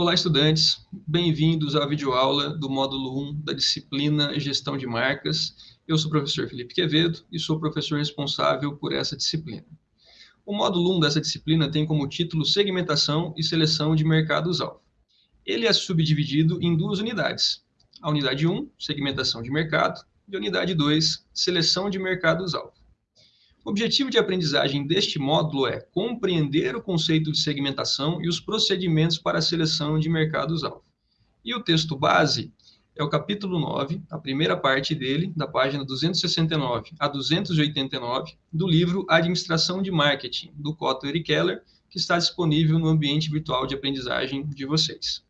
Olá, estudantes. Bem-vindos à videoaula do módulo 1 da disciplina Gestão de Marcas. Eu sou o professor Felipe Quevedo e sou o professor responsável por essa disciplina. O módulo 1 dessa disciplina tem como título Segmentação e Seleção de Mercados-Alvo. Ele é subdividido em duas unidades. A unidade 1, Segmentação de Mercado, e a unidade 2, Seleção de Mercados-Alvo. O objetivo de aprendizagem deste módulo é compreender o conceito de segmentação e os procedimentos para a seleção de mercados-alvo. E o texto base é o capítulo 9, a primeira parte dele, da página 269 a 289, do livro Administração de Marketing, do Kotler e Keller, que está disponível no ambiente virtual de aprendizagem de vocês.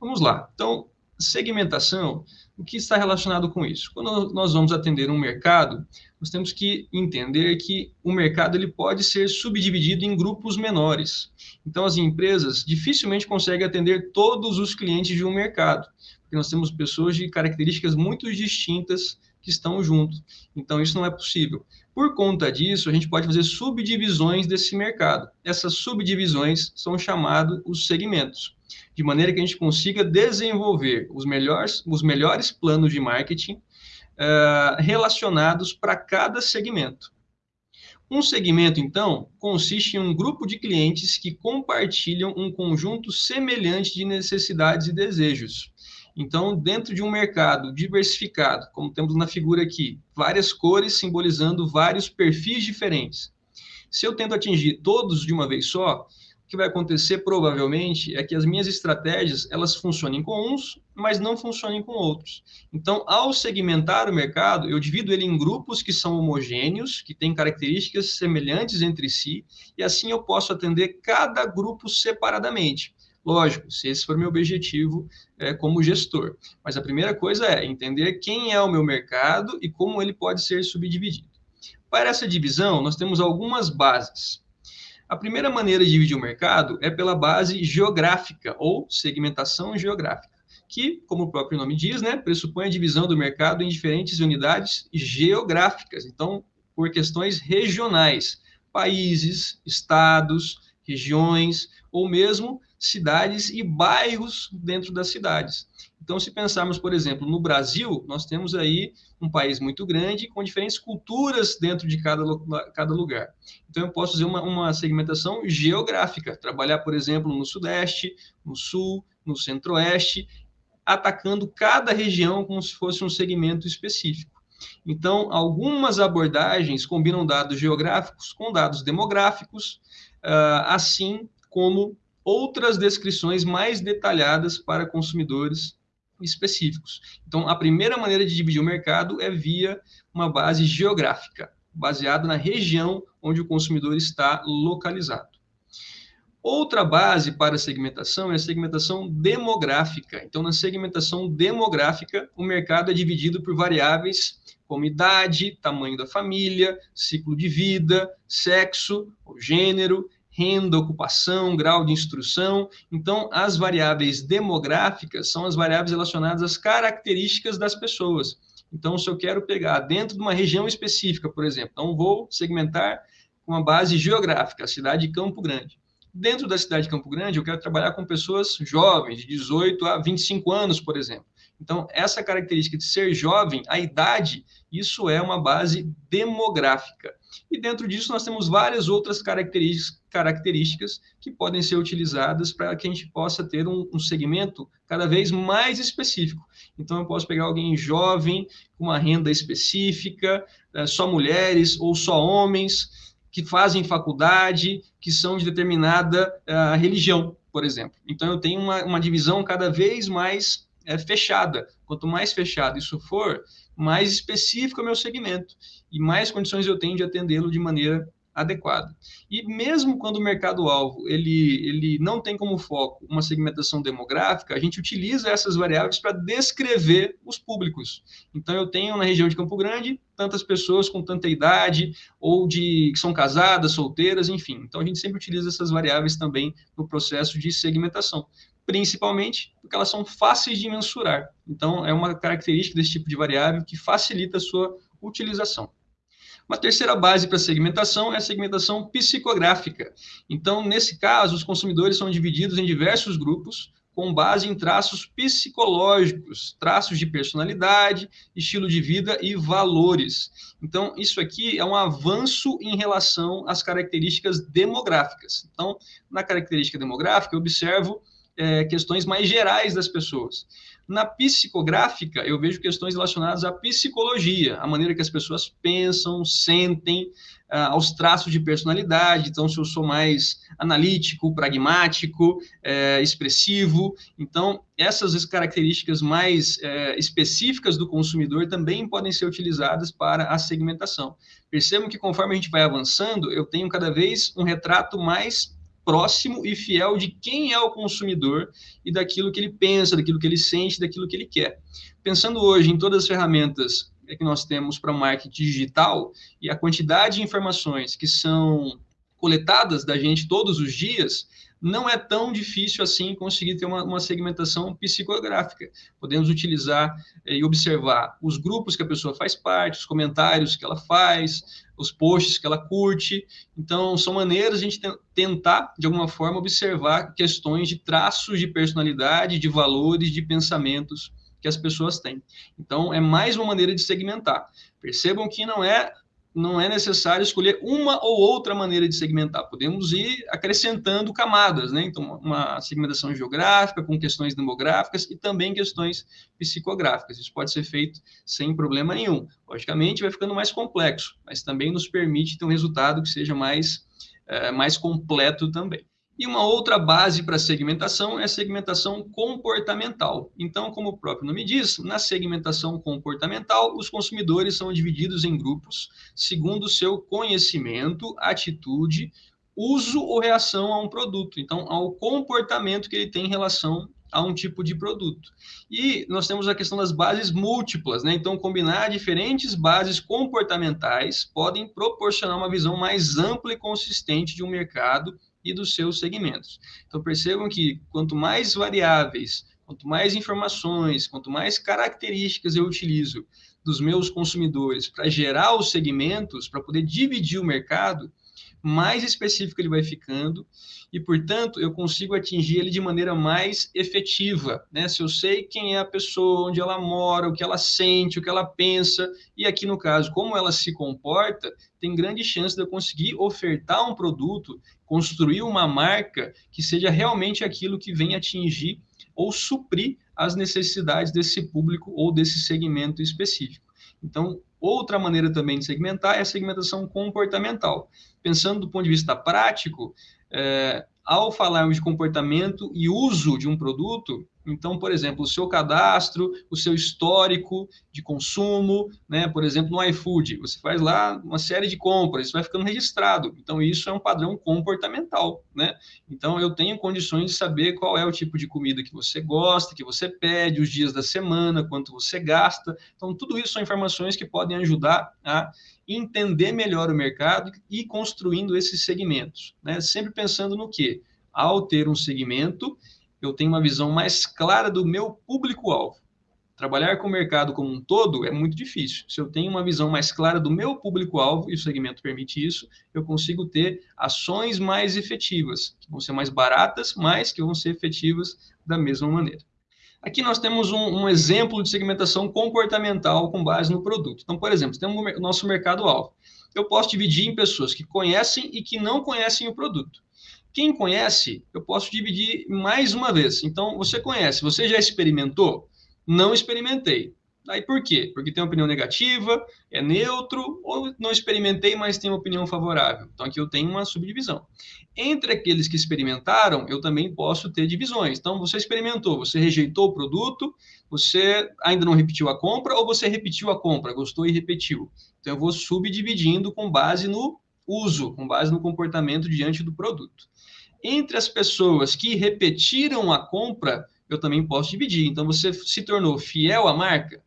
Vamos lá. Então, segmentação, o que está relacionado com isso? Quando nós vamos atender um mercado, nós temos que entender que o mercado ele pode ser subdividido em grupos menores. Então, as empresas dificilmente conseguem atender todos os clientes de um mercado, porque nós temos pessoas de características muito distintas que estão juntos. Então, isso não é possível. Por conta disso, a gente pode fazer subdivisões desse mercado. Essas subdivisões são chamados os segmentos de maneira que a gente consiga desenvolver os melhores, os melhores planos de marketing uh, relacionados para cada segmento. Um segmento, então, consiste em um grupo de clientes que compartilham um conjunto semelhante de necessidades e desejos. Então, dentro de um mercado diversificado, como temos na figura aqui, várias cores simbolizando vários perfis diferentes. Se eu tento atingir todos de uma vez só, o que vai acontecer provavelmente é que as minhas estratégias elas funcionem com uns, mas não funcionem com outros. Então, ao segmentar o mercado, eu divido ele em grupos que são homogêneos, que têm características semelhantes entre si, e assim eu posso atender cada grupo separadamente. Lógico, se esse for meu objetivo é, como gestor. Mas a primeira coisa é entender quem é o meu mercado e como ele pode ser subdividido. Para essa divisão, nós temos algumas bases. A primeira maneira de dividir o mercado é pela base geográfica ou segmentação geográfica, que, como o próprio nome diz, né, pressupõe a divisão do mercado em diferentes unidades geográficas, então, por questões regionais, países, estados, regiões ou mesmo cidades e bairros dentro das cidades. Então, se pensarmos, por exemplo, no Brasil, nós temos aí um país muito grande com diferentes culturas dentro de cada, cada lugar. Então, eu posso fazer uma, uma segmentação geográfica, trabalhar, por exemplo, no Sudeste, no Sul, no Centro-Oeste, atacando cada região como se fosse um segmento específico. Então, algumas abordagens combinam dados geográficos com dados demográficos, ah, assim como outras descrições mais detalhadas para consumidores específicos. Então, a primeira maneira de dividir o mercado é via uma base geográfica, baseada na região onde o consumidor está localizado. Outra base para a segmentação é a segmentação demográfica. Então, na segmentação demográfica, o mercado é dividido por variáveis como idade, tamanho da família, ciclo de vida, sexo, gênero, renda, ocupação, grau de instrução. Então, as variáveis demográficas são as variáveis relacionadas às características das pessoas. Então, se eu quero pegar dentro de uma região específica, por exemplo, então vou segmentar com uma base geográfica, a cidade de Campo Grande. Dentro da cidade de Campo Grande, eu quero trabalhar com pessoas jovens, de 18 a 25 anos, por exemplo. Então, essa característica de ser jovem, a idade, isso é uma base demográfica. E dentro disso, nós temos várias outras características que podem ser utilizadas para que a gente possa ter um, um segmento cada vez mais específico. Então, eu posso pegar alguém jovem, com uma renda específica, é, só mulheres ou só homens, que fazem faculdade, que são de determinada uh, religião, por exemplo. Então, eu tenho uma, uma divisão cada vez mais é, fechada. Quanto mais fechado isso for, mais específico é o meu segmento e mais condições eu tenho de atendê-lo de maneira adequada. E mesmo quando o mercado-alvo ele, ele não tem como foco uma segmentação demográfica, a gente utiliza essas variáveis para descrever os públicos. Então, eu tenho na região de Campo Grande tantas pessoas com tanta idade, ou de que são casadas, solteiras, enfim. Então, a gente sempre utiliza essas variáveis também no processo de segmentação principalmente porque elas são fáceis de mensurar. Então, é uma característica desse tipo de variável que facilita a sua utilização. Uma terceira base para segmentação é a segmentação psicográfica. Então, nesse caso, os consumidores são divididos em diversos grupos com base em traços psicológicos, traços de personalidade, estilo de vida e valores. Então, isso aqui é um avanço em relação às características demográficas. Então, na característica demográfica, eu observo é, questões mais gerais das pessoas. Na psicográfica, eu vejo questões relacionadas à psicologia, a maneira que as pessoas pensam, sentem, uh, aos traços de personalidade. Então, se eu sou mais analítico, pragmático, é, expressivo. Então, essas características mais é, específicas do consumidor também podem ser utilizadas para a segmentação. Percebam que conforme a gente vai avançando, eu tenho cada vez um retrato mais próximo e fiel de quem é o consumidor e daquilo que ele pensa, daquilo que ele sente, daquilo que ele quer. Pensando hoje em todas as ferramentas que nós temos para o marketing digital e a quantidade de informações que são coletadas da gente todos os dias, não é tão difícil assim conseguir ter uma, uma segmentação psicográfica. Podemos utilizar eh, e observar os grupos que a pessoa faz parte, os comentários que ela faz, os posts que ela curte. Então, são maneiras de a gente tentar, de alguma forma, observar questões de traços de personalidade, de valores, de pensamentos que as pessoas têm. Então, é mais uma maneira de segmentar. Percebam que não é não é necessário escolher uma ou outra maneira de segmentar. Podemos ir acrescentando camadas, né? Então, uma segmentação geográfica com questões demográficas e também questões psicográficas. Isso pode ser feito sem problema nenhum. Logicamente, vai ficando mais complexo, mas também nos permite ter um resultado que seja mais, é, mais completo também. E uma outra base para segmentação é a segmentação comportamental. Então, como o próprio nome diz, na segmentação comportamental, os consumidores são divididos em grupos segundo o seu conhecimento, atitude, uso ou reação a um produto. Então, ao comportamento que ele tem em relação a um tipo de produto. E nós temos a questão das bases múltiplas, né? Então, combinar diferentes bases comportamentais podem proporcionar uma visão mais ampla e consistente de um mercado e dos seus segmentos. Então percebam que quanto mais variáveis, quanto mais informações, quanto mais características eu utilizo dos meus consumidores para gerar os segmentos, para poder dividir o mercado, mais específico ele vai ficando e, portanto, eu consigo atingir ele de maneira mais efetiva, né? Se eu sei quem é a pessoa, onde ela mora, o que ela sente, o que ela pensa, e aqui no caso, como ela se comporta, tem grande chance de eu conseguir ofertar um produto, construir uma marca que seja realmente aquilo que vem atingir ou suprir as necessidades desse público ou desse segmento específico. Então, outra maneira também de segmentar é a segmentação comportamental. Pensando do ponto de vista prático, é, ao falarmos de comportamento e uso de um produto, então, por exemplo, o seu cadastro, o seu histórico de consumo, né? Por exemplo, no iFood, você faz lá uma série de compras, isso vai ficando registrado. Então, isso é um padrão comportamental, né? Então, eu tenho condições de saber qual é o tipo de comida que você gosta, que você pede, os dias da semana, quanto você gasta. Então, tudo isso são informações que podem ajudar a entender melhor o mercado e construindo esses segmentos, né? Sempre pensando no que? Ao ter um segmento, eu tenho uma visão mais clara do meu público-alvo. Trabalhar com o mercado como um todo é muito difícil. Se eu tenho uma visão mais clara do meu público-alvo, e o segmento permite isso, eu consigo ter ações mais efetivas, que vão ser mais baratas, mas que vão ser efetivas da mesma maneira. Aqui nós temos um, um exemplo de segmentação comportamental com base no produto. Então, por exemplo, temos o nosso mercado-alvo. Eu posso dividir em pessoas que conhecem e que não conhecem o produto. Quem conhece, eu posso dividir mais uma vez. Então, você conhece, você já experimentou? Não experimentei. Aí por quê? Porque tem uma opinião negativa, é neutro, ou não experimentei, mas tem uma opinião favorável. Então aqui eu tenho uma subdivisão. Entre aqueles que experimentaram, eu também posso ter divisões. Então você experimentou, você rejeitou o produto, você ainda não repetiu a compra, ou você repetiu a compra, gostou e repetiu. Então eu vou subdividindo com base no uso, com base no comportamento diante do produto. Entre as pessoas que repetiram a compra, eu também posso dividir. Então, você se tornou fiel à marca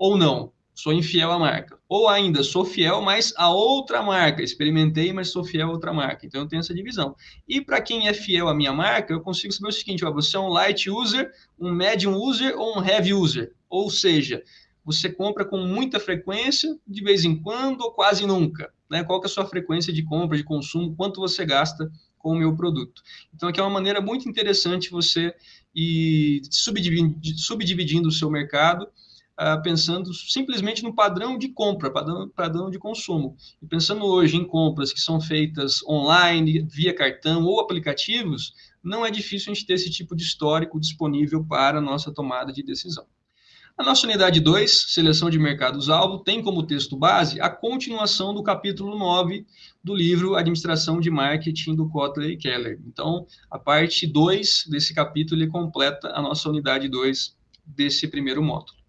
ou não? Sou infiel à marca. Ou ainda, sou fiel, mas a outra marca. Experimentei, mas sou fiel a outra marca. Então, eu tenho essa divisão. E para quem é fiel à minha marca, eu consigo saber o seguinte: ó, você é um light user, um medium user ou um heavy user. Ou seja, você compra com muita frequência, de vez em quando ou quase nunca. Né? Qual é a sua frequência de compra, de consumo, quanto você gasta com o meu produto. Então, aqui é uma maneira muito interessante você ir subdividindo, subdividindo o seu mercado, uh, pensando simplesmente no padrão de compra, padrão, padrão de consumo. E pensando hoje em compras que são feitas online, via cartão ou aplicativos, não é difícil a gente ter esse tipo de histórico disponível para a nossa tomada de decisão. A nossa unidade 2, seleção de mercados-alvo, tem como texto base a continuação do capítulo 9 do livro Administração de Marketing do Kotler e Keller. Então, a parte 2 desse capítulo completa a nossa unidade 2 desse primeiro módulo.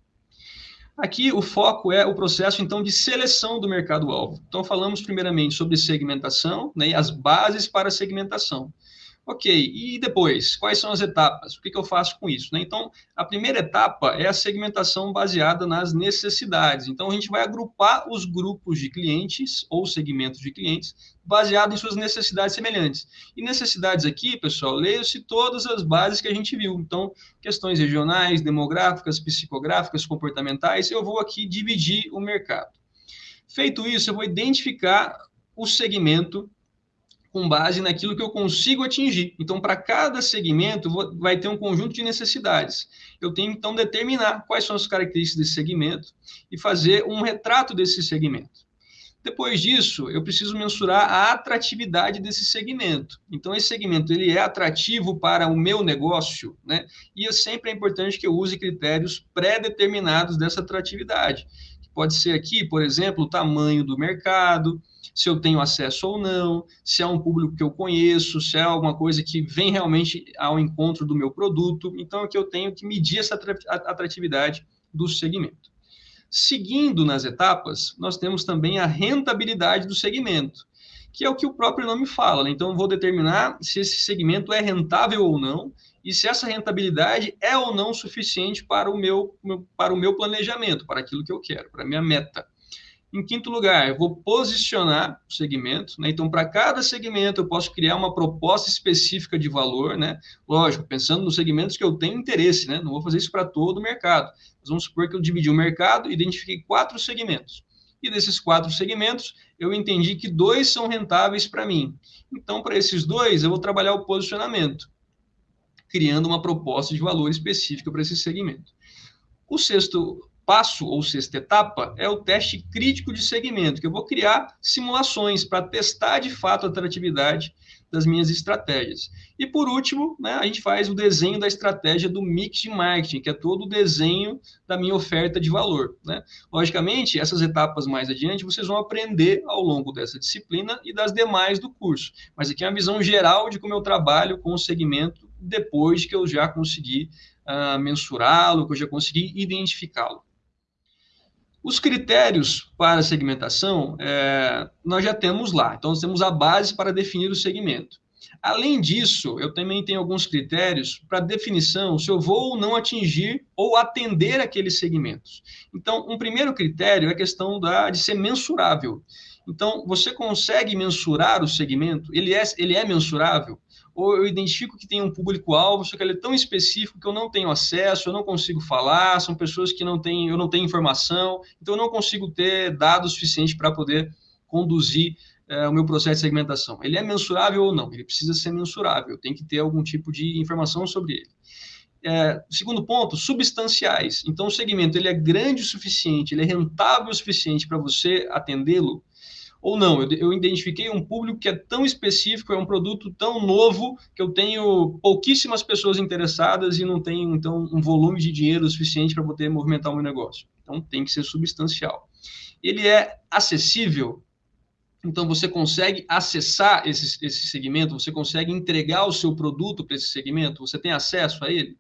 Aqui o foco é o processo então de seleção do mercado-alvo. Então falamos primeiramente sobre segmentação né, as bases para segmentação. Ok, e depois, quais são as etapas? O que, que eu faço com isso? Né? Então, a primeira etapa é a segmentação baseada nas necessidades. Então, a gente vai agrupar os grupos de clientes ou segmentos de clientes baseado em suas necessidades semelhantes. E necessidades aqui, pessoal, leio-se todas as bases que a gente viu. Então, questões regionais, demográficas, psicográficas, comportamentais, eu vou aqui dividir o mercado. Feito isso, eu vou identificar o segmento com base naquilo que eu consigo atingir. Então, para cada segmento, vou, vai ter um conjunto de necessidades. Eu tenho, então, determinar quais são as características desse segmento e fazer um retrato desse segmento. Depois disso, eu preciso mensurar a atratividade desse segmento. Então, esse segmento ele é atrativo para o meu negócio, né? E é sempre é importante que eu use critérios pré-determinados dessa atratividade. Pode ser aqui, por exemplo, o tamanho do mercado, se eu tenho acesso ou não, se é um público que eu conheço, se é alguma coisa que vem realmente ao encontro do meu produto. Então, é que eu tenho que medir essa atratividade do segmento. Seguindo nas etapas, nós temos também a rentabilidade do segmento, que é o que o próprio nome fala. Né? Então, vou determinar se esse segmento é rentável ou não e se essa rentabilidade é ou não suficiente para o meu, para o meu planejamento, para aquilo que eu quero, para a minha meta. Em quinto lugar, eu vou posicionar o segmento. Né? Então, para cada segmento, eu posso criar uma proposta específica de valor. Né? Lógico, pensando nos segmentos que eu tenho interesse. Né? Não vou fazer isso para todo o mercado. Mas vamos supor que eu dividi o mercado e identifiquei quatro segmentos. E desses quatro segmentos, eu entendi que dois são rentáveis para mim. Então, para esses dois, eu vou trabalhar o posicionamento, criando uma proposta de valor específica para esse segmento. O sexto passo ou sexta etapa é o teste crítico de segmento, que eu vou criar simulações para testar de fato a atratividade das minhas estratégias. E por último, né, a gente faz o desenho da estratégia do mix de marketing, que é todo o desenho da minha oferta de valor. Né? Logicamente, essas etapas mais adiante vocês vão aprender ao longo dessa disciplina e das demais do curso. Mas aqui é uma visão geral de como eu trabalho com o segmento depois que eu já consegui uh, mensurá-lo, que eu já consegui identificá-lo. Os critérios para segmentação, é, nós já temos lá. Então, nós temos a base para definir o segmento. Além disso, eu também tenho alguns critérios para definição se eu vou ou não atingir ou atender aqueles segmentos. Então, um primeiro critério é a questão da, de ser mensurável. Então, você consegue mensurar o segmento? Ele é, ele é mensurável? Ou eu identifico que tem um público-alvo, só que ele é tão específico que eu não tenho acesso, eu não consigo falar, são pessoas que não têm, eu não tenho informação, então eu não consigo ter dados suficientes para poder conduzir é, o meu processo de segmentação. Ele é mensurável ou não? Ele precisa ser mensurável, tem que ter algum tipo de informação sobre ele. É, segundo ponto, substanciais. Então, o segmento ele é grande o suficiente, ele é rentável o suficiente para você atendê-lo, ou não. Eu, eu, identifiquei um público que é tão específico, é um produto tão novo, que eu tenho pouquíssimas pessoas interessadas e não tenho, então, um volume de dinheiro suficiente para poder movimentar o meu negócio. Então, tem que ser substancial. Ele é acessível, então você consegue acessar esse, esse segmento, você consegue entregar o seu produto para esse segmento, você tem acesso a ele.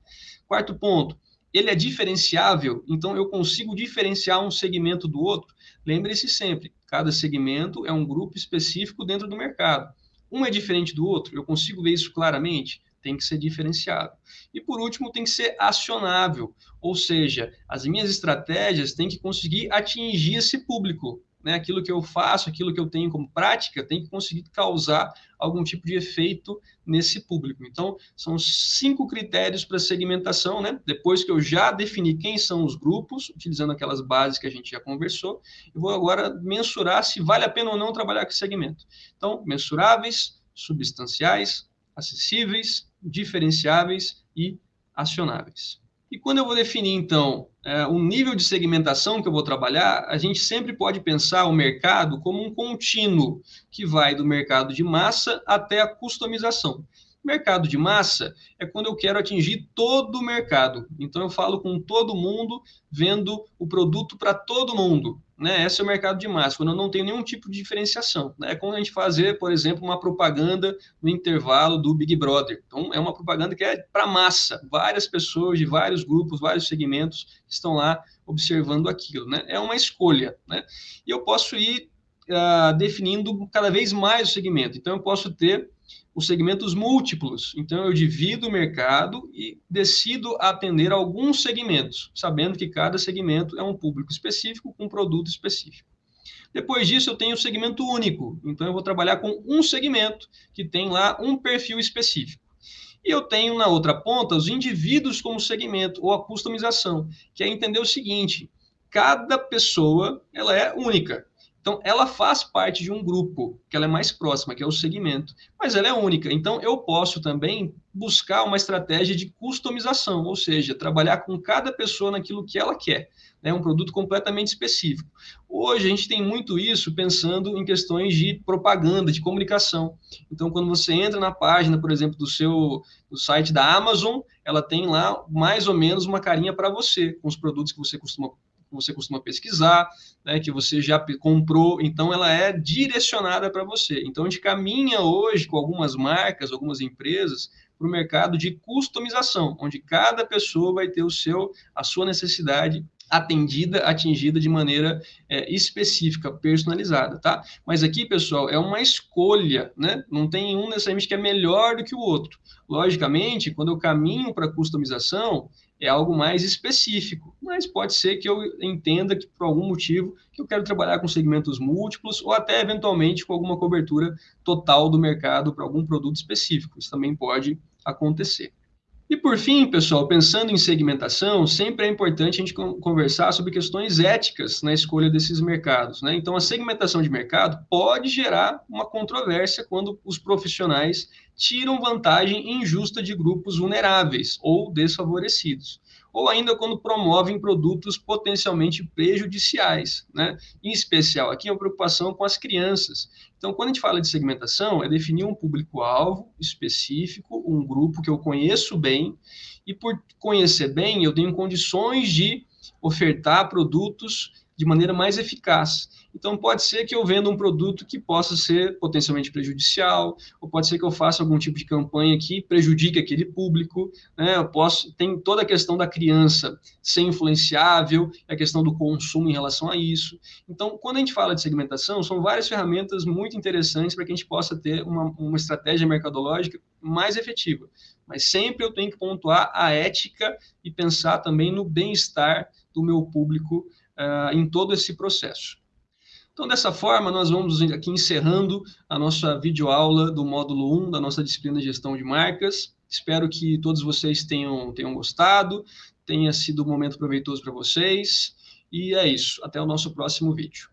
Quarto ponto, ele é diferenciável, então eu consigo diferenciar um segmento do outro. Lembre-se sempre, cada segmento é um grupo específico dentro do mercado. Um é diferente do outro, eu consigo ver isso claramente, tem que ser diferenciado. E por último, tem que ser acionável, ou seja, as minhas estratégias têm que conseguir atingir esse público né, aquilo que eu faço, aquilo que eu tenho como prática, tem que conseguir causar algum tipo de efeito nesse público. Então, são cinco critérios para segmentação, né? Depois que eu já defini quem são os grupos, utilizando aquelas bases que a gente já conversou, eu vou agora mensurar se vale a pena ou não trabalhar com segmento. Então, mensuráveis, substanciais, acessíveis, diferenciáveis e acionáveis. E quando eu vou definir, então, é, o nível de segmentação que eu vou trabalhar, a gente sempre pode pensar o mercado como um contínuo que vai do mercado de massa até a customização. Mercado de massa é quando eu quero atingir todo o mercado. Então eu falo com todo mundo, vendo o produto para todo mundo. Né? Esse é o mercado de massa, quando eu não tenho nenhum tipo de diferenciação. Né? É como a gente fazer, por exemplo, uma propaganda no intervalo do Big Brother. Então, é uma propaganda que é para massa, várias pessoas de vários grupos, vários segmentos estão lá observando aquilo. Né? É uma escolha. Né? E eu posso ir uh, definindo cada vez mais o segmento. Então, eu posso ter os segmentos múltiplos. Então, eu divido o mercado e decido atender alguns segmentos, sabendo que cada segmento é um público específico com um produto específico. Depois disso, eu tenho o segmento único. Então, eu vou trabalhar com um segmento que tem lá um perfil específico. E eu tenho na outra ponta os indivíduos como segmento ou a customização, que é entender o seguinte: cada pessoa ela é única. Então, ela faz parte de um grupo, que ela é mais próxima, que é o segmento, mas ela é única. Então, eu posso também buscar uma estratégia de customização, ou seja, trabalhar com cada pessoa naquilo que ela quer, né? um produto completamente específico. Hoje, a gente tem muito isso pensando em questões de propaganda, de comunicação. Então, quando você entra na página, por exemplo, do seu do site da Amazon, ela tem lá mais ou menos uma carinha para você, com os produtos que você costuma que você costuma pesquisar, né, que você já comprou, então ela é direcionada para você. Então a gente caminha hoje com algumas marcas, algumas empresas para o mercado de customização, onde cada pessoa vai ter o seu, a sua necessidade atendida, atingida de maneira é, específica, personalizada, tá? Mas aqui, pessoal, é uma escolha, né? Não tem um necessariamente que é melhor do que o outro. Logicamente, quando eu caminho para customização, é algo mais específico, mas pode ser que eu entenda que por algum motivo que eu quero trabalhar com segmentos múltiplos ou até eventualmente com alguma cobertura total do mercado para algum produto específico. Isso também pode acontecer. E por fim, pessoal, pensando em segmentação, sempre é importante a gente conversar sobre questões éticas na escolha desses mercados. Né? Então, a segmentação de mercado pode gerar uma controvérsia quando os profissionais tiram vantagem injusta de grupos vulneráveis ou desfavorecidos ou ainda quando promovem produtos potencialmente prejudiciais, né? Em especial, aqui é uma preocupação com as crianças. Então, quando a gente fala de segmentação, é definir um público-alvo específico, um grupo que eu conheço bem, e por conhecer bem, eu tenho condições de ofertar produtos de maneira mais eficaz. Então, pode ser que eu venda um produto que possa ser potencialmente prejudicial, ou pode ser que eu faça algum tipo de campanha que prejudique aquele público. Né? Eu posso, tem toda a questão da criança ser influenciável, a questão do consumo em relação a isso. Então, quando a gente fala de segmentação, são várias ferramentas muito interessantes para que a gente possa ter uma, uma estratégia mercadológica mais efetiva. Mas sempre eu tenho que pontuar a ética e pensar também no bem-estar do meu público uh, em todo esse processo. Então, dessa forma, nós vamos aqui encerrando a nossa videoaula do módulo 1 da nossa disciplina de gestão de marcas. Espero que todos vocês tenham, tenham gostado, tenha sido um momento proveitoso para vocês. E é isso. Até o nosso próximo vídeo.